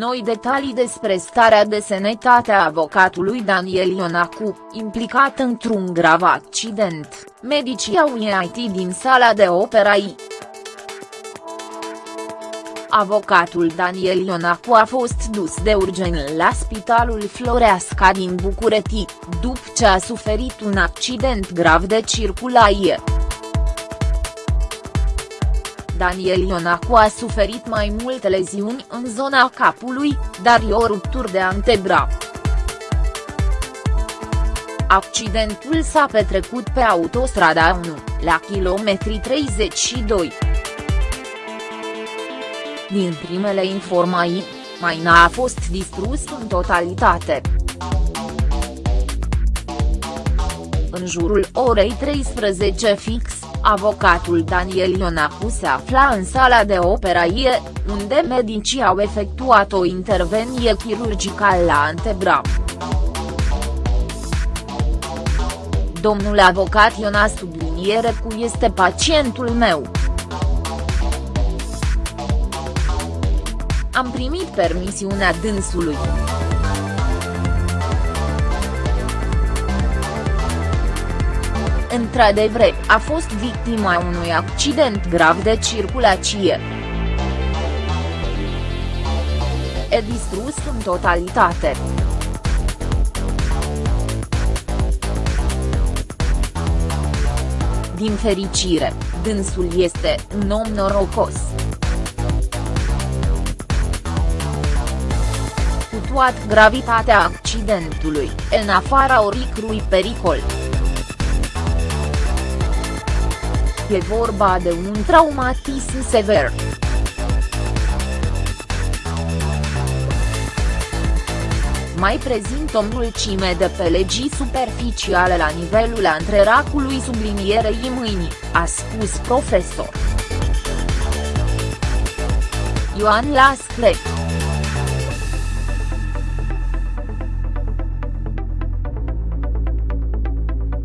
Noi detalii despre starea de sănătate a avocatului Daniel Ionacu, implicat într-un grav accident, medicii au IT din sala de opera I. Avocatul Daniel Ionacu a fost dus de urgent la Spitalul Floreasca din București, după ce a suferit un accident grav de circulație. Daniel Ionacu a suferit mai multe leziuni în zona capului, dar i o ruptură de antebraț. Accidentul s-a petrecut pe autostrada 1, la kilometri 32. Din primele informații, maina a fost distrus în totalitate. În jurul orei 13 fix, avocatul Daniel Ionacu se afla în sala de operație, unde medicii au efectuat o intervenie chirurgicală la antebra. Domnul avocat Iona subliniere cu este pacientul meu. Am primit permisiunea dânsului. Într-adevăr, a fost victima unui accident grav de circulație. E distrus în totalitate. Din fericire, dânsul este un om norocos. Cu toată gravitatea accidentului, în afara oricrui pericol. E vorba de un traumatism sever. Mai prezint o mulțime de pelegii superficiale la nivelul antreracului sublinierei mâinii, a spus profesor. Ioan Lascre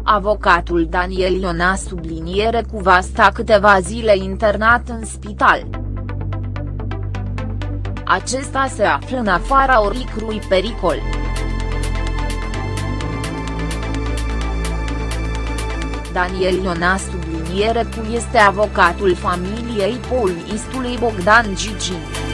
Avocatul Daniel Iona subliniere cu va sta câteva zile internat în spital. Acesta se află în afara oricrui pericol. Daniel Iona subliniere cu este avocatul familiei poliistului Bogdan Gigin.